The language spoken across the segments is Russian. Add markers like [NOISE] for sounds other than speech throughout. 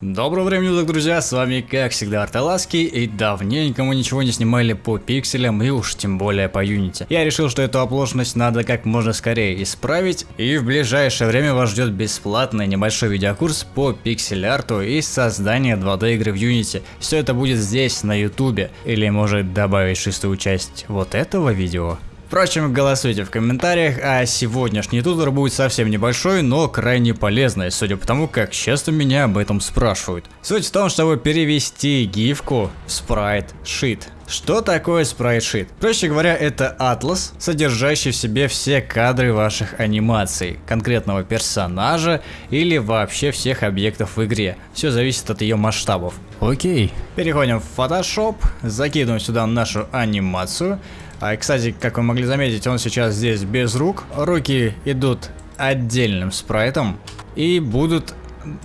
Доброго времени суток, друзья, с вами как всегда Арталаски, и давненько мы ничего не снимали по пикселям, и уж тем более по Unity. Я решил, что эту оплошность надо как можно скорее исправить, и в ближайшее время вас ждет бесплатный небольшой видеокурс по пиксель-арту и создание 2D игры в Unity. Все это будет здесь, на ютубе, или может добавить шестую часть вот этого видео. Впрочем, голосуйте в комментариях, а сегодняшний тутор будет совсем небольшой, но крайне полезный, судя по тому, как часто меня об этом спрашивают. Суть в том, чтобы перевести гифку в спрайт-шит. Что такое спрайт-шит? Проще говоря, это атлас, содержащий в себе все кадры ваших анимаций, конкретного персонажа или вообще всех объектов в игре. Все зависит от ее масштабов. Окей. Переходим в Photoshop, закидываем сюда нашу анимацию. А, кстати, как вы могли заметить, он сейчас здесь без рук. Руки идут отдельным спрайтом и будут,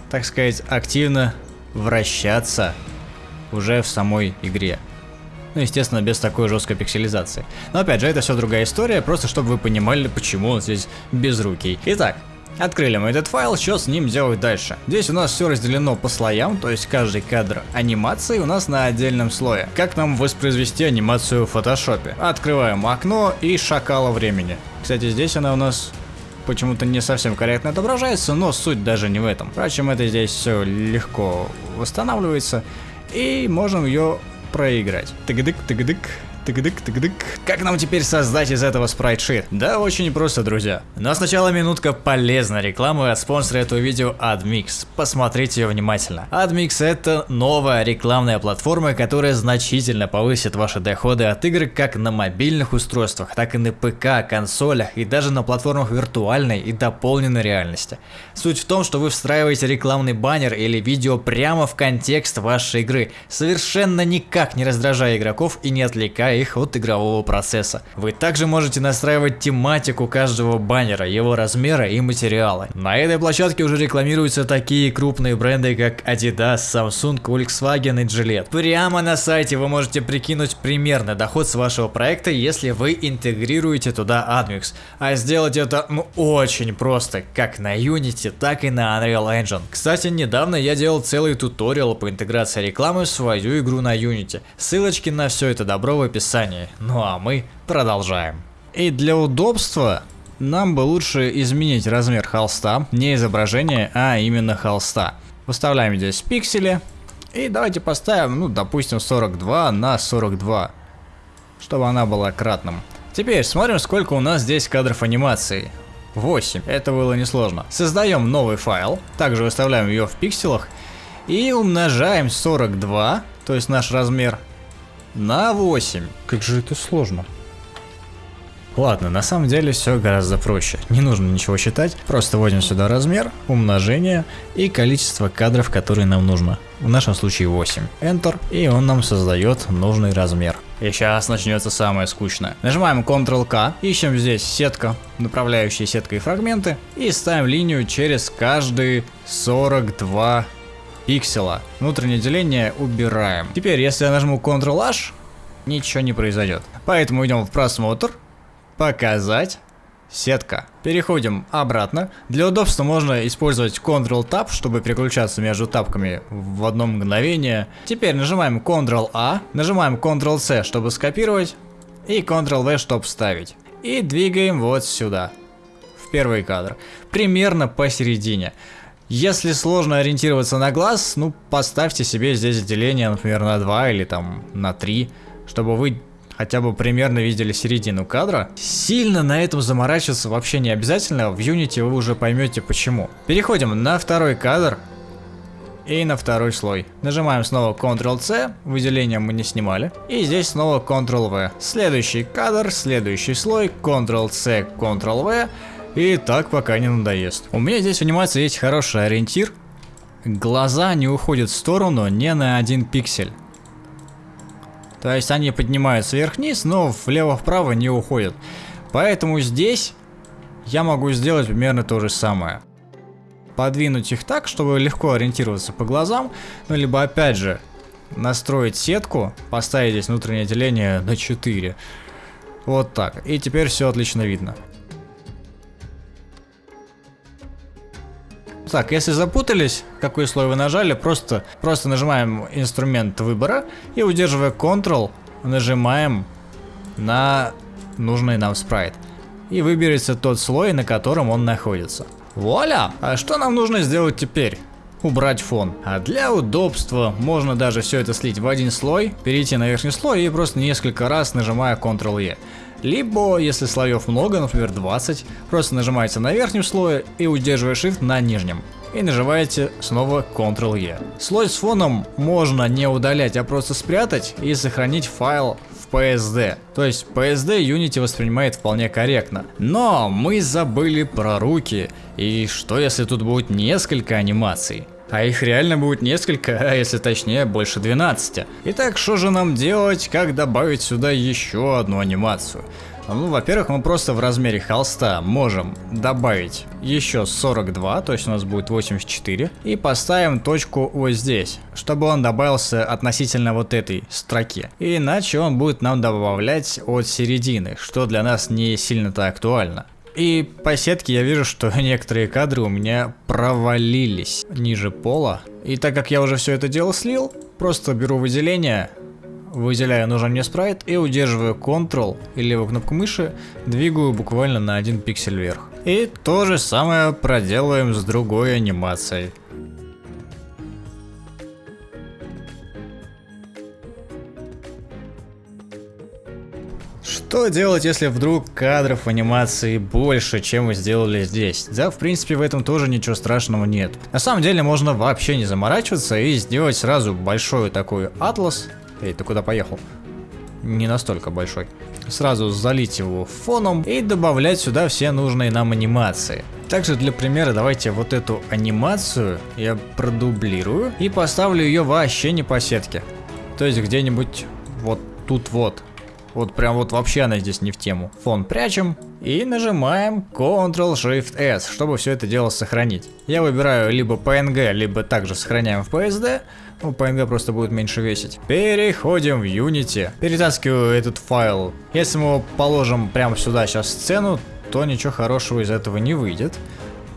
так сказать, активно вращаться уже в самой игре. Ну, естественно, без такой жесткой пикселизации. Но опять же, это все другая история, просто чтобы вы понимали, почему он здесь безрукий. Итак, Открыли мы этот файл, что с ним делать дальше? Здесь у нас все разделено по слоям, то есть каждый кадр анимации у нас на отдельном слое. Как нам воспроизвести анимацию в фотошопе? Открываем окно и шакала времени. Кстати, здесь она у нас почему-то не совсем корректно отображается, но суть даже не в этом. Впрочем, это здесь все легко восстанавливается, и можем ее проиграть. Тыгдык, тыгдык. Тыгдык, тыгдык. Как нам теперь создать из этого спрайт-шит? Да, очень просто, друзья. Но сначала минутка полезной рекламы от спонсора этого видео AdMix. Посмотрите ее внимательно. AdMix это новая рекламная платформа, которая значительно повысит ваши доходы от игр как на мобильных устройствах, так и на ПК, консолях и даже на платформах виртуальной и дополненной реальности. Суть в том, что вы встраиваете рекламный баннер или видео прямо в контекст вашей игры, совершенно никак не раздражая игроков и не отвлекая их от игрового процесса. Вы также можете настраивать тематику каждого баннера, его размера и материала. На этой площадке уже рекламируются такие крупные бренды, как Adidas, Samsung, Volkswagen и Gillette. Прямо на сайте вы можете прикинуть примерный доход с вашего проекта, если вы интегрируете туда AdMix. А сделать это ну, очень просто, как на Unity, так и на Unreal Engine. Кстати, недавно я делал целый туториал по интеграции рекламы в свою игру на Unity. Ссылочки на все это добро в описании описании. Ну а мы продолжаем. И для удобства нам бы лучше изменить размер холста, не изображение, а именно холста. Выставляем здесь пиксели. И давайте поставим, ну, допустим, 42 на 42, чтобы она была кратным. Теперь смотрим, сколько у нас здесь кадров анимации. 8. Это было несложно. Создаем новый файл, также выставляем ее в пикселах и умножаем 42, то есть наш размер, на 8. Как же это сложно. Ладно, на самом деле все гораздо проще. Не нужно ничего считать, просто вводим сюда размер, умножение и количество кадров, которые нам нужно. В нашем случае 8. Enter, и он нам создает нужный размер. И сейчас начнется самое скучное. Нажимаем Ctrl-K, ищем здесь сетка, направляющие сеткой фрагменты, и ставим линию через каждые 42 пиксела. Внутреннее деление убираем. Теперь, если я нажму Ctrl-H, ничего не произойдет. Поэтому идем в просмотр, показать, сетка. Переходим обратно. Для удобства можно использовать Ctrl-Tab, чтобы переключаться между тапками в одно мгновение. Теперь нажимаем Ctrl-A, нажимаем Ctrl-C, чтобы скопировать, и Ctrl-V, чтобы вставить. И двигаем вот сюда, в первый кадр, примерно посередине. Если сложно ориентироваться на глаз, ну поставьте себе здесь деление, например, на 2 или там на 3, чтобы вы хотя бы примерно видели середину кадра. Сильно на этом заморачиваться вообще не обязательно, в Unity вы уже поймете почему. Переходим на второй кадр и на второй слой. Нажимаем снова Ctrl-C, выделение мы не снимали. И здесь снова Ctrl-V. Следующий кадр, следующий слой, Ctrl-C, Ctrl-V. И так пока не надоест. У меня здесь в есть хороший ориентир. Глаза не уходят в сторону не на один пиксель. То есть они поднимаются вверх-вниз, но влево-вправо не уходят. Поэтому здесь я могу сделать примерно то же самое. Подвинуть их так, чтобы легко ориентироваться по глазам. Ну, либо опять же, настроить сетку, поставить здесь внутреннее деление на 4. Вот так. И теперь все отлично видно. Так, если запутались, какой слой вы нажали, просто, просто нажимаем инструмент выбора и удерживая Ctrl, нажимаем на нужный нам спрайт. И выберется тот слой, на котором он находится. Вуаля! А что нам нужно сделать теперь? убрать фон. А для удобства можно даже все это слить в один слой, перейти на верхний слой и просто несколько раз нажимая Ctrl-E. Либо, если слоев много, например 20, просто нажимаете на верхнем слое и удерживая Shift на нижнем. И нажимаете снова Ctrl-E. Слой с фоном можно не удалять, а просто спрятать и сохранить файл в PSD. То есть PSD Unity воспринимает вполне корректно. Но мы забыли про руки. И что если тут будет несколько анимаций? А их реально будет несколько, [LAUGHS] а если точнее больше 12. Итак, что же нам делать, как добавить сюда еще одну анимацию? Ну, во-первых, мы просто в размере холста можем добавить еще 42, то есть у нас будет 84, и поставим точку вот здесь, чтобы он добавился относительно вот этой строки. Иначе он будет нам добавлять от середины, что для нас не сильно-то актуально. И по сетке я вижу, что [LAUGHS] некоторые кадры у меня провалились ниже пола. И так как я уже все это дело слил, просто беру выделение, выделяю нужен мне спрайт и удерживаю Ctrl и левую кнопку мыши, двигаю буквально на один пиксель вверх. И то же самое проделаем с другой анимацией. Что делать, если вдруг кадров в анимации больше, чем вы сделали здесь? Да, в принципе, в этом тоже ничего страшного нет. На самом деле, можно вообще не заморачиваться и сделать сразу большой такой атлас. Эй, ты куда поехал? Не настолько большой. Сразу залить его фоном и добавлять сюда все нужные нам анимации. Также для примера давайте вот эту анимацию я продублирую и поставлю ее вообще не по сетке. То есть где-нибудь вот тут вот. Вот прям вот вообще она здесь не в тему. Фон прячем и нажимаем Ctrl-Shift-S, чтобы все это дело сохранить. Я выбираю либо PNG, либо также сохраняем в PSD. Ну, PNG просто будет меньше весить. Переходим в Unity. Перетаскиваю этот файл. Если мы его положим прямо сюда сейчас сцену, то ничего хорошего из этого не выйдет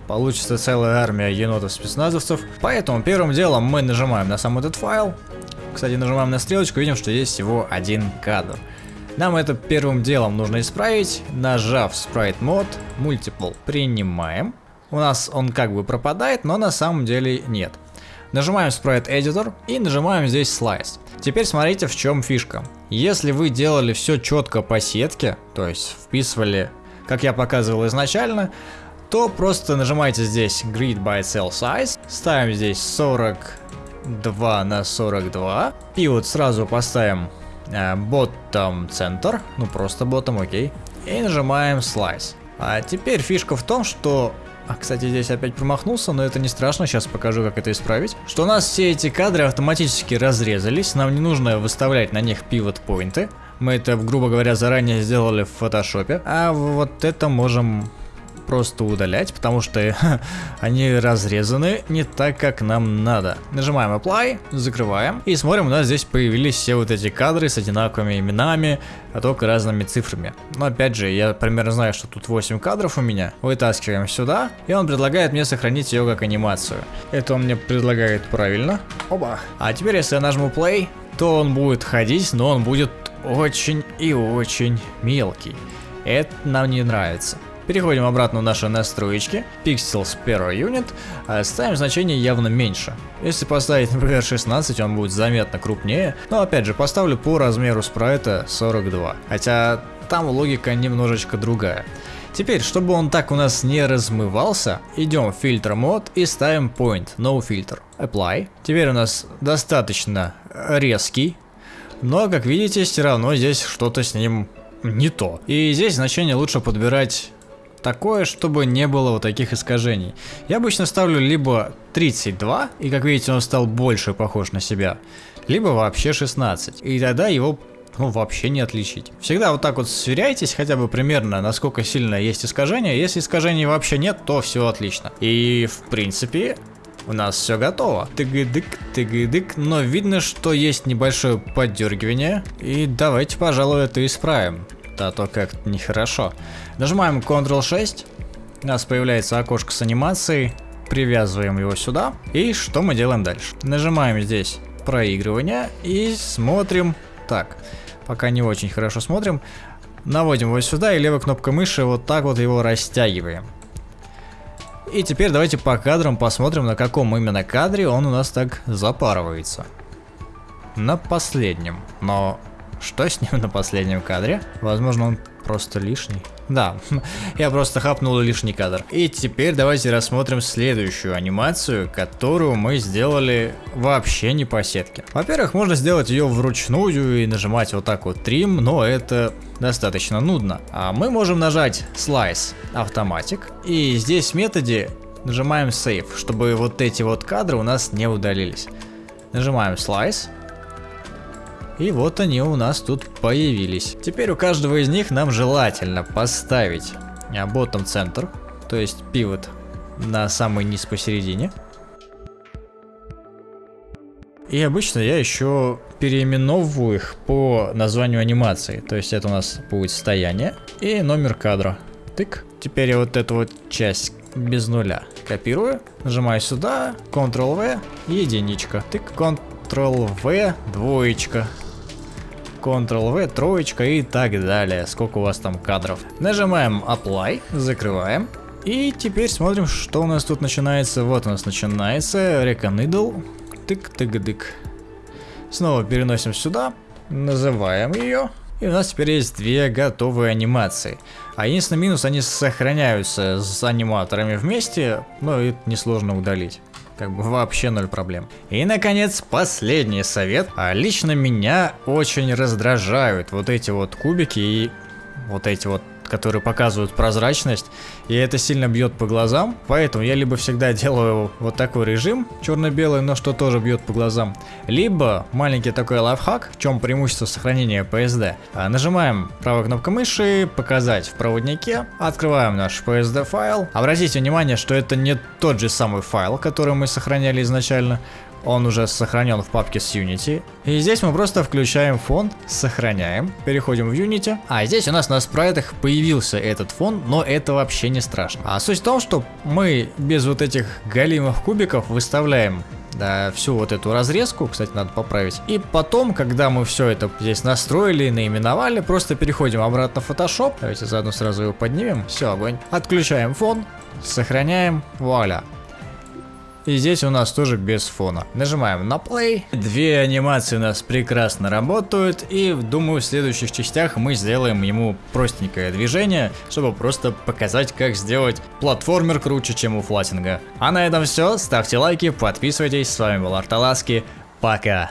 получится целая армия енотов-спецназовцев. Поэтому первым делом мы нажимаем на сам этот файл. Кстати, нажимаем на стрелочку, видим, что есть всего один кадр. Нам это первым делом нужно исправить, нажав Sprite Mode, Multiple принимаем. У нас он как бы пропадает, но на самом деле нет. Нажимаем Sprite Editor и нажимаем здесь Slice. Теперь смотрите в чем фишка. Если вы делали все четко по сетке, то есть вписывали, как я показывал изначально, то просто нажимаете здесь Grid by Cell Size, ставим здесь 42 на 42 и вот сразу поставим bottom center, ну просто bottom, окей, и нажимаем slice. А теперь фишка в том, что а, кстати, здесь опять промахнулся, но это не страшно, сейчас покажу, как это исправить. Что у нас все эти кадры автоматически разрезались, нам не нужно выставлять на них pivot поинты. Мы это, грубо говоря, заранее сделали в фотошопе. А вот это можем просто удалять, потому что [LAUGHS] они разрезаны не так, как нам надо. Нажимаем Apply, закрываем и смотрим, у нас здесь появились все вот эти кадры с одинаковыми именами, а только разными цифрами. Но опять же, я примерно знаю, что тут 8 кадров у меня. Вытаскиваем сюда, и он предлагает мне сохранить ее как анимацию. Это он мне предлагает правильно. Оба. А теперь, если я нажму Play, то он будет ходить, но он будет очень и очень мелкий. Это нам не нравится. Переходим обратно в наши настройки, Pixels per unit, а ставим значение явно меньше. Если поставить, например, 16, он будет заметно крупнее, но опять же поставлю по размеру спрайта 42, хотя там логика немножечко другая. Теперь, чтобы он так у нас не размывался, идем в фильтр мод и ставим point, no filter, apply. Теперь у нас достаточно резкий, но как видите, все равно здесь что-то с ним не то. И здесь значение лучше подбирать такое, чтобы не было вот таких искажений. Я обычно ставлю либо 32, и как видите он стал больше похож на себя, либо вообще 16, и тогда его ну, вообще не отличить. Всегда вот так вот сверяйтесь хотя бы примерно, насколько сильно есть искажения. Если искажений вообще нет, то все отлично. И в принципе, у нас все готово. Тыгыдык, тыгыдык, но видно, что есть небольшое поддергивание. И давайте, пожалуй, это исправим а то как-то нехорошо. Нажимаем Ctrl-6, у нас появляется окошко с анимацией, привязываем его сюда. И что мы делаем дальше? Нажимаем здесь проигрывание и смотрим. Так, пока не очень хорошо смотрим. Наводим его сюда и левой кнопкой мыши вот так вот его растягиваем. И теперь давайте по кадрам посмотрим, на каком именно кадре он у нас так запарывается. На последнем. Но что с ним [LAUGHS] на последнем кадре? Возможно, он просто лишний. Да, [LAUGHS] я просто хапнул лишний кадр. И теперь давайте рассмотрим следующую анимацию, которую мы сделали вообще не по сетке. Во-первых, можно сделать ее вручную и нажимать вот так вот трим, но это достаточно нудно. А мы можем нажать Slice автоматик, и здесь в методе нажимаем Save, чтобы вот эти вот кадры у нас не удалились. Нажимаем Slice, и вот они у нас тут появились. Теперь у каждого из них нам желательно поставить bottom центр, то есть пивот на самый низ посередине. И обычно я еще переименовываю их по названию анимации. То есть это у нас будет состояние и номер кадра. Тык. Теперь я вот эту вот часть без нуля копирую, нажимаю сюда, Ctrl-V, единичка. Тык, Ctrl-V, двоечка. Ctrl-V, троечка и так далее. Сколько у вас там кадров. Нажимаем Apply, закрываем. И теперь смотрим, что у нас тут начинается. Вот у нас начинается Reconiddle. Тык-тык-дык. Снова переносим сюда, называем ее. И у нас теперь есть две готовые анимации. А единственный минус, они сохраняются с аниматорами вместе, но это несложно удалить. Как бы вообще ноль проблем. И, наконец, последний совет. А лично меня очень раздражают вот эти вот кубики и вот эти вот которые показывают прозрачность, и это сильно бьет по глазам, поэтому я либо всегда делаю вот такой режим, черно-белый, но что тоже бьет по глазам, либо маленький такой лайфхак, в чем преимущество сохранения PSD. А, нажимаем правой кнопкой мыши, показать в проводнике, открываем наш PSD файл. Обратите внимание, что это не тот же самый файл, который мы сохраняли изначально, он уже сохранен в папке с Unity. И здесь мы просто включаем фон, сохраняем, переходим в Unity. А здесь у нас на спрайтах появился этот фон, но это вообще не страшно. А суть в том, что мы без вот этих галимых кубиков выставляем да, всю вот эту разрезку, кстати, надо поправить. И потом, когда мы все это здесь настроили, наименовали, просто переходим обратно в Photoshop. Давайте заодно сразу его поднимем. Все, огонь. Отключаем фон, сохраняем, вуаля. И здесь у нас тоже без фона. Нажимаем на play. Две анимации у нас прекрасно работают. И думаю в следующих частях мы сделаем ему простенькое движение, чтобы просто показать как сделать платформер круче, чем у флатинга. А на этом все. Ставьте лайки, подписывайтесь. С вами был Арталаски. Пока.